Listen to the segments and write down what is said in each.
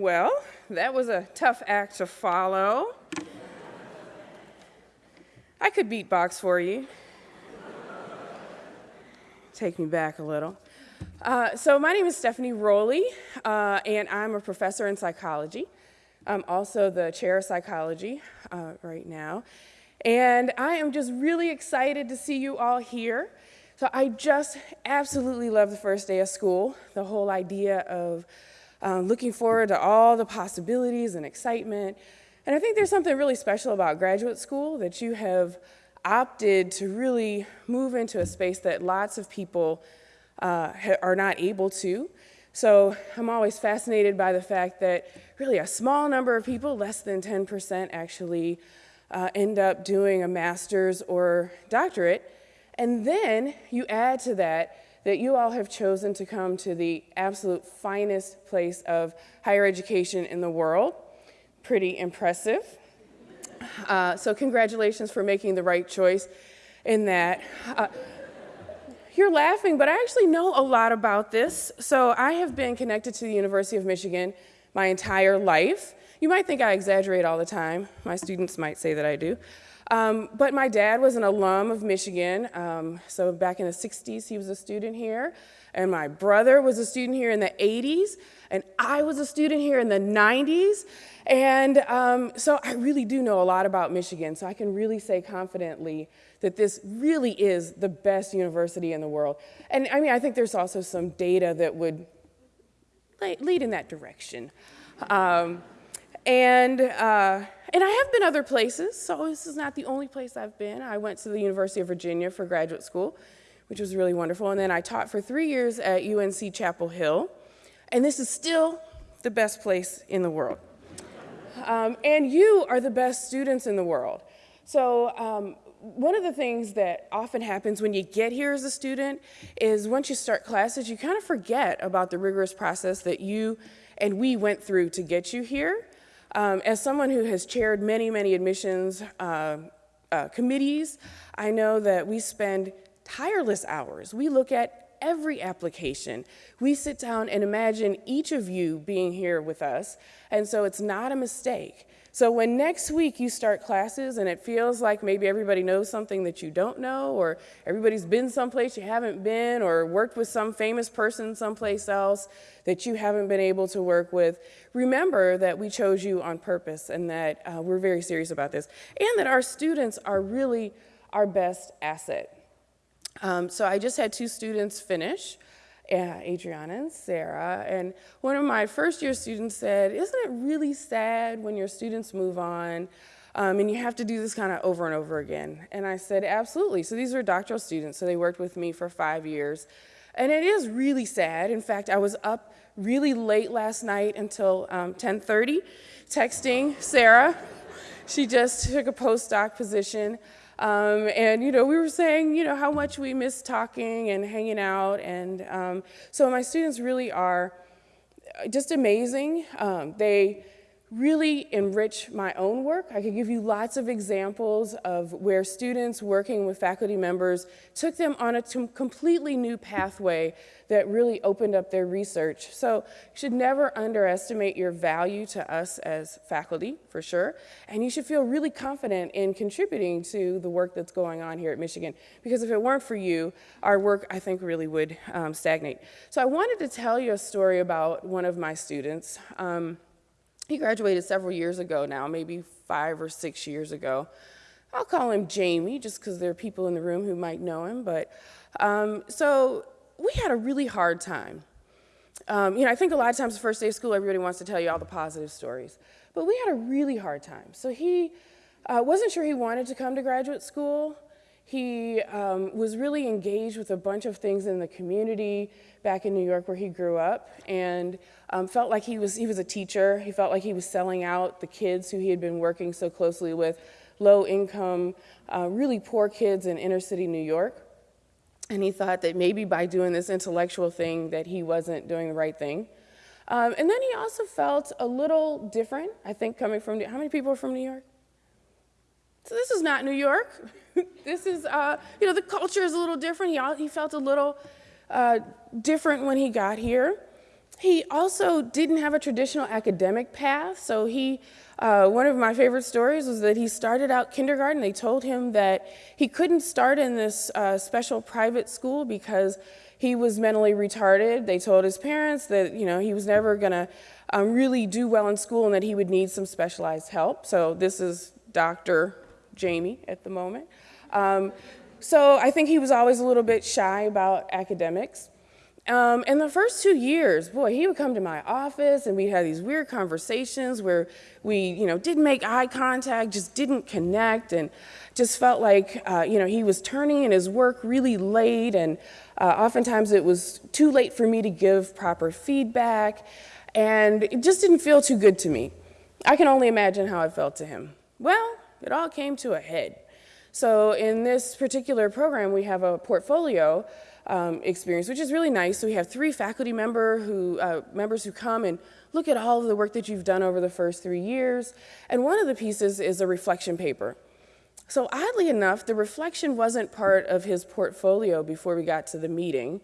Well, that was a tough act to follow. I could beatbox for you. Take me back a little. Uh, so my name is Stephanie Rowley, uh, and I'm a professor in psychology. I'm also the chair of psychology uh, right now. And I am just really excited to see you all here. So I just absolutely love the first day of school, the whole idea of um, looking forward to all the possibilities and excitement. And I think there's something really special about graduate school that you have opted to really move into a space that lots of people uh, are not able to. So I'm always fascinated by the fact that really a small number of people, less than 10%, actually uh, end up doing a master's or doctorate. And then you add to that that you all have chosen to come to the absolute finest place of higher education in the world. Pretty impressive. Uh, so congratulations for making the right choice in that. Uh, you're laughing, but I actually know a lot about this. So I have been connected to the University of Michigan my entire life. You might think I exaggerate all the time. My students might say that I do. Um, but my dad was an alum of Michigan. Um, so back in the 60s, he was a student here. And my brother was a student here in the 80s. And I was a student here in the 90s. And um, so I really do know a lot about Michigan. So I can really say confidently that this really is the best university in the world. And I mean, I think there's also some data that would lead in that direction. Um, and, uh, and I have been other places, so this is not the only place I've been. I went to the University of Virginia for graduate school, which was really wonderful. And then I taught for three years at UNC Chapel Hill. And this is still the best place in the world. Um, and you are the best students in the world. So um, one of the things that often happens when you get here as a student is once you start classes, you kind of forget about the rigorous process that you and we went through to get you here. Um, as someone who has chaired many, many admissions uh, uh, committees, I know that we spend tireless hours. We look at every application. We sit down and imagine each of you being here with us, and so it's not a mistake. So when next week you start classes and it feels like maybe everybody knows something that you don't know, or everybody's been someplace you haven't been, or worked with some famous person someplace else that you haven't been able to work with, remember that we chose you on purpose and that uh, we're very serious about this, and that our students are really our best asset. Um, so I just had two students finish Adriana and Sarah. And one of my first year students said, isn't it really sad when your students move on um, and you have to do this kind of over and over again? And I said, absolutely. So these are doctoral students, so they worked with me for five years. And it is really sad. In fact, I was up really late last night until um, 10.30 texting Sarah. She just took a postdoc position. Um, and, you know, we were saying, you know, how much we miss talking and hanging out. And um, so my students really are just amazing. Um, they really enrich my own work. I could give you lots of examples of where students working with faculty members took them on a completely new pathway that really opened up their research. So you should never underestimate your value to us as faculty, for sure, and you should feel really confident in contributing to the work that's going on here at Michigan, because if it weren't for you, our work, I think, really would um, stagnate. So I wanted to tell you a story about one of my students. Um, he graduated several years ago now, maybe five or six years ago. I'll call him Jamie just because there are people in the room who might know him. But um, so we had a really hard time. Um, you know, I think a lot of times the first day of school, everybody wants to tell you all the positive stories. But we had a really hard time. So he uh, wasn't sure he wanted to come to graduate school. He um, was really engaged with a bunch of things in the community back in New York where he grew up and um, felt like he was, he was a teacher. He felt like he was selling out the kids who he had been working so closely with, low income, uh, really poor kids in inner city New York. And he thought that maybe by doing this intellectual thing that he wasn't doing the right thing. Um, and then he also felt a little different, I think coming from, how many people are from New York? So this is not New York. this is, uh, you know, the culture is a little different. He, he felt a little uh, different when he got here. He also didn't have a traditional academic path, so he, uh, one of my favorite stories was that he started out kindergarten. They told him that he couldn't start in this uh, special private school because he was mentally retarded. They told his parents that, you know, he was never gonna um, really do well in school and that he would need some specialized help. So this is Dr. Jamie at the moment. Um, so I think he was always a little bit shy about academics. Um, in the first two years, boy, he would come to my office and we'd have these weird conversations where we, you know, didn't make eye contact, just didn't connect, and just felt like, uh, you know, he was turning in his work really late, and uh, oftentimes it was too late for me to give proper feedback, and it just didn't feel too good to me. I can only imagine how it felt to him. Well, it all came to a head. So in this particular program, we have a portfolio um, experience, which is really nice. So we have three faculty member who, uh, members who come and look at all of the work that you've done over the first three years. And one of the pieces is a reflection paper. So oddly enough, the reflection wasn't part of his portfolio before we got to the meeting,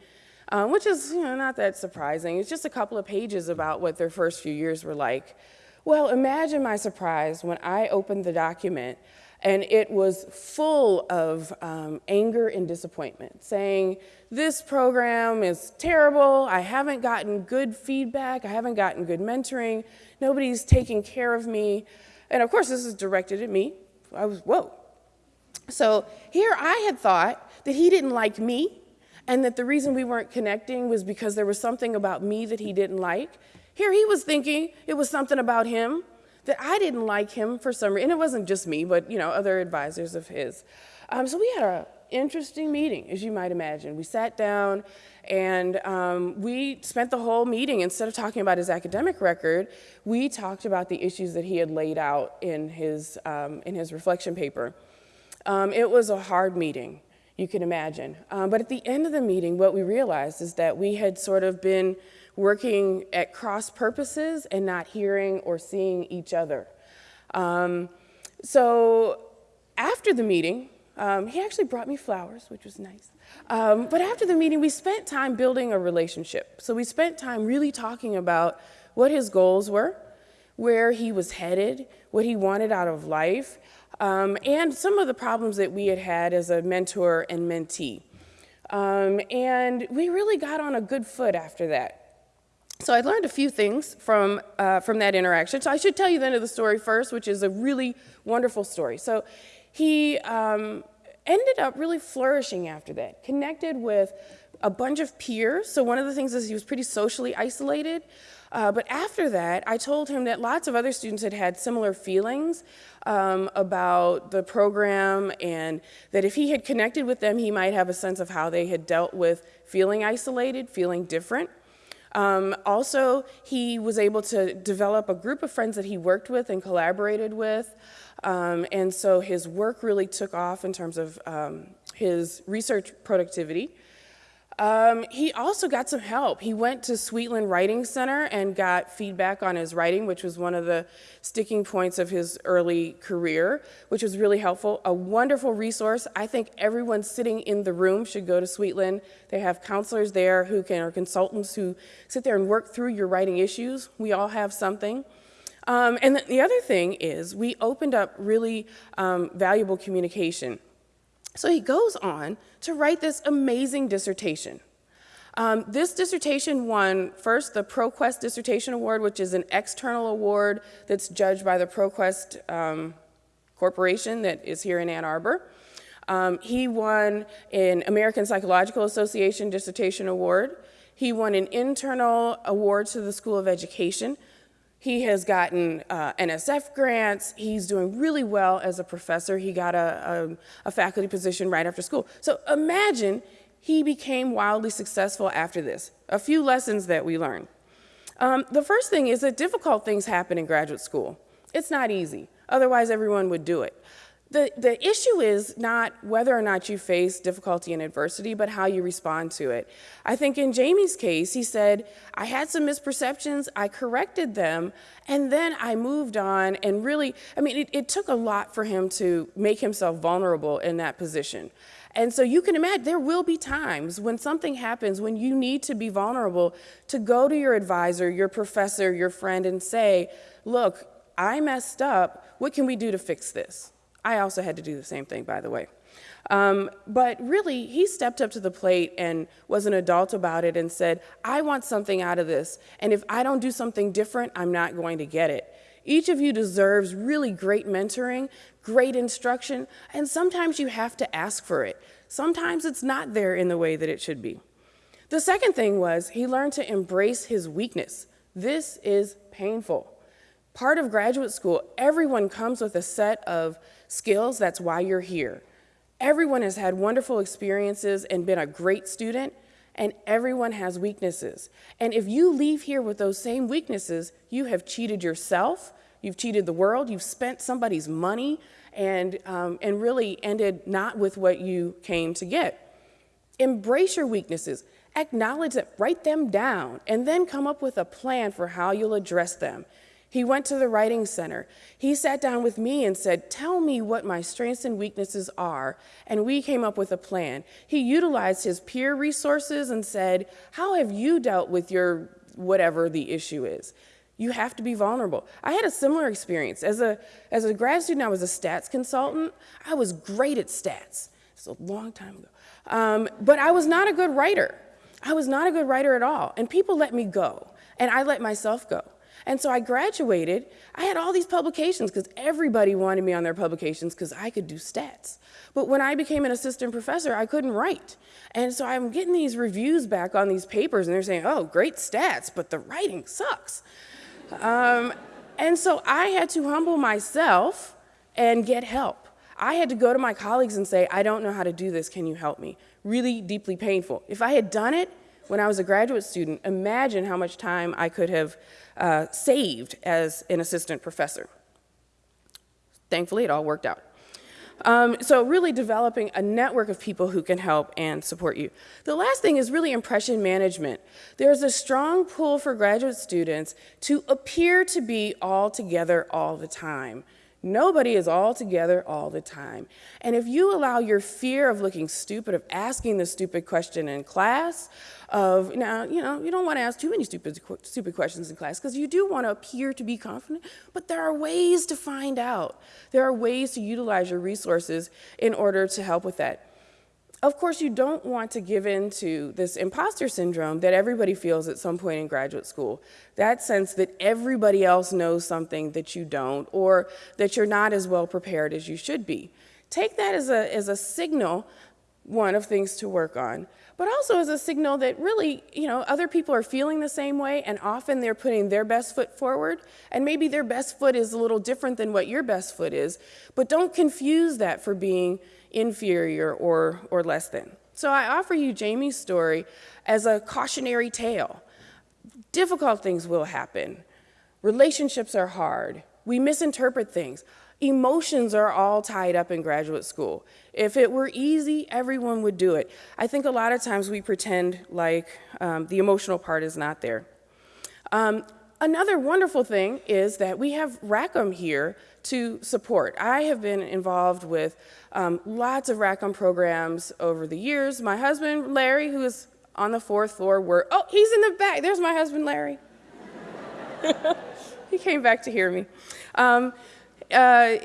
um, which is you know, not that surprising. It's just a couple of pages about what their first few years were like. Well, imagine my surprise when I opened the document and it was full of um, anger and disappointment, saying, This program is terrible. I haven't gotten good feedback. I haven't gotten good mentoring. Nobody's taking care of me. And of course, this is directed at me. I was, whoa. So here I had thought that he didn't like me and that the reason we weren't connecting was because there was something about me that he didn't like. Here he was thinking it was something about him that I didn't like him for some reason. And it wasn't just me, but you know, other advisors of his. Um, so we had an interesting meeting, as you might imagine. We sat down and um, we spent the whole meeting, instead of talking about his academic record, we talked about the issues that he had laid out in his, um, in his reflection paper. Um, it was a hard meeting, you can imagine. Um, but at the end of the meeting, what we realized is that we had sort of been working at cross purposes and not hearing or seeing each other. Um, so after the meeting, um, he actually brought me flowers, which was nice. Um, but after the meeting, we spent time building a relationship. So we spent time really talking about what his goals were, where he was headed, what he wanted out of life, um, and some of the problems that we had had as a mentor and mentee. Um, and we really got on a good foot after that. So I learned a few things from, uh, from that interaction. So I should tell you the end of the story first, which is a really wonderful story. So he um, ended up really flourishing after that, connected with a bunch of peers. So one of the things is he was pretty socially isolated. Uh, but after that, I told him that lots of other students had had similar feelings um, about the program and that if he had connected with them, he might have a sense of how they had dealt with feeling isolated, feeling different. Um, also, he was able to develop a group of friends that he worked with and collaborated with. Um, and so his work really took off in terms of um, his research productivity. Um, he also got some help. He went to Sweetland Writing Center and got feedback on his writing, which was one of the sticking points of his early career, which was really helpful. A wonderful resource. I think everyone sitting in the room should go to Sweetland. They have counselors there who can, or consultants who sit there and work through your writing issues. We all have something. Um, and the other thing is we opened up really um, valuable communication. So he goes on to write this amazing dissertation. Um, this dissertation won first the ProQuest Dissertation Award, which is an external award that's judged by the ProQuest um, Corporation that is here in Ann Arbor. Um, he won an American Psychological Association Dissertation Award. He won an internal award to the School of Education he has gotten uh, NSF grants. He's doing really well as a professor. He got a, a, a, faculty position right after school. So imagine he became wildly successful after this. A few lessons that we learned. Um, the first thing is that difficult things happen in graduate school. It's not easy. Otherwise, everyone would do it. The, the issue is not whether or not you face difficulty and adversity, but how you respond to it. I think in Jamie's case, he said, I had some misperceptions, I corrected them, and then I moved on and really, I mean, it, it took a lot for him to make himself vulnerable in that position. And so you can imagine there will be times when something happens when you need to be vulnerable to go to your advisor, your professor, your friend, and say, look, I messed up. What can we do to fix this? I also had to do the same thing, by the way. Um, but really, he stepped up to the plate and was an adult about it and said, I want something out of this. And if I don't do something different, I'm not going to get it. Each of you deserves really great mentoring, great instruction, and sometimes you have to ask for it. Sometimes it's not there in the way that it should be. The second thing was he learned to embrace his weakness. This is painful. Part of graduate school, everyone comes with a set of skills, that's why you're here. Everyone has had wonderful experiences and been a great student, and everyone has weaknesses. And if you leave here with those same weaknesses, you have cheated yourself, you've cheated the world, you've spent somebody's money, and, um, and really ended not with what you came to get. Embrace your weaknesses, acknowledge them, write them down, and then come up with a plan for how you'll address them. He went to the writing center. He sat down with me and said, Tell me what my strengths and weaknesses are. And we came up with a plan. He utilized his peer resources and said, How have you dealt with your whatever the issue is? You have to be vulnerable. I had a similar experience. As a, as a grad student, I was a stats consultant. I was great at stats. It's a long time ago. Um, but I was not a good writer. I was not a good writer at all. And people let me go. And I let myself go. And so I graduated. I had all these publications because everybody wanted me on their publications because I could do stats. But when I became an assistant professor, I couldn't write. And so I'm getting these reviews back on these papers, and they're saying, oh, great stats, but the writing sucks. Um, and so I had to humble myself and get help. I had to go to my colleagues and say, I don't know how to do this, can you help me? Really deeply painful. If I had done it when I was a graduate student, imagine how much time I could have uh, saved as an assistant professor. Thankfully, it all worked out. Um, so really developing a network of people who can help and support you. The last thing is really impression management. There's a strong pull for graduate students to appear to be all together all the time. Nobody is all together all the time. And if you allow your fear of looking stupid, of asking the stupid question in class, of now, you know, you don't want to ask too many stupid, stupid questions in class because you do want to appear to be confident, but there are ways to find out. There are ways to utilize your resources in order to help with that. Of course, you don't want to give in to this imposter syndrome that everybody feels at some point in graduate school. That sense that everybody else knows something that you don't, or that you're not as well prepared as you should be. Take that as a, as a signal, one, of things to work on, but also as a signal that really, you know, other people are feeling the same way, and often they're putting their best foot forward, and maybe their best foot is a little different than what your best foot is, but don't confuse that for being inferior or, or less than. So I offer you Jamie's story as a cautionary tale. Difficult things will happen. Relationships are hard. We misinterpret things. Emotions are all tied up in graduate school. If it were easy, everyone would do it. I think a lot of times we pretend like um, the emotional part is not there. Um, another wonderful thing is that we have Rackham here to support. I have been involved with um, lots of Rackham programs over the years. My husband, Larry, who is on the fourth floor, were, oh, he's in the back. There's my husband, Larry. he came back to hear me. Um, uh,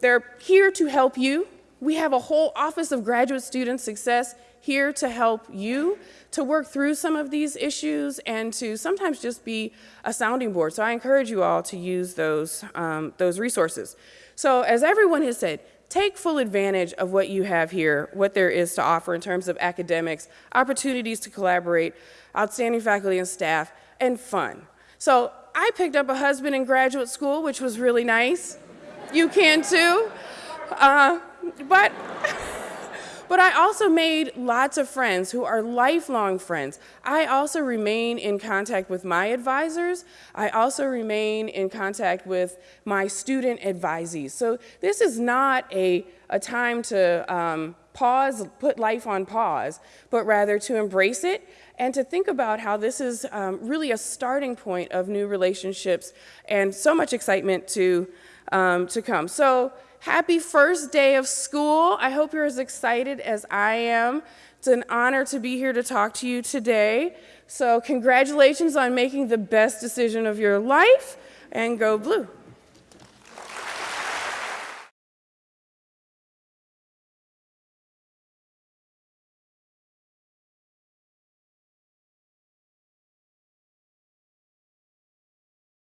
they're here to help you. We have a whole Office of Graduate Student Success here to help you to work through some of these issues and to sometimes just be a sounding board. So I encourage you all to use those, um, those resources. So as everyone has said, take full advantage of what you have here, what there is to offer in terms of academics, opportunities to collaborate, outstanding faculty and staff, and fun. So I picked up a husband in graduate school, which was really nice. You can too. Uh, but But I also made lots of friends who are lifelong friends. I also remain in contact with my advisors. I also remain in contact with my student advisees. So this is not a, a time to um, pause, put life on pause, but rather to embrace it and to think about how this is um, really a starting point of new relationships and so much excitement to, um, to come. So happy first day of school. I hope you're as excited as I am. It's an honor to be here to talk to you today. So congratulations on making the best decision of your life and go blue.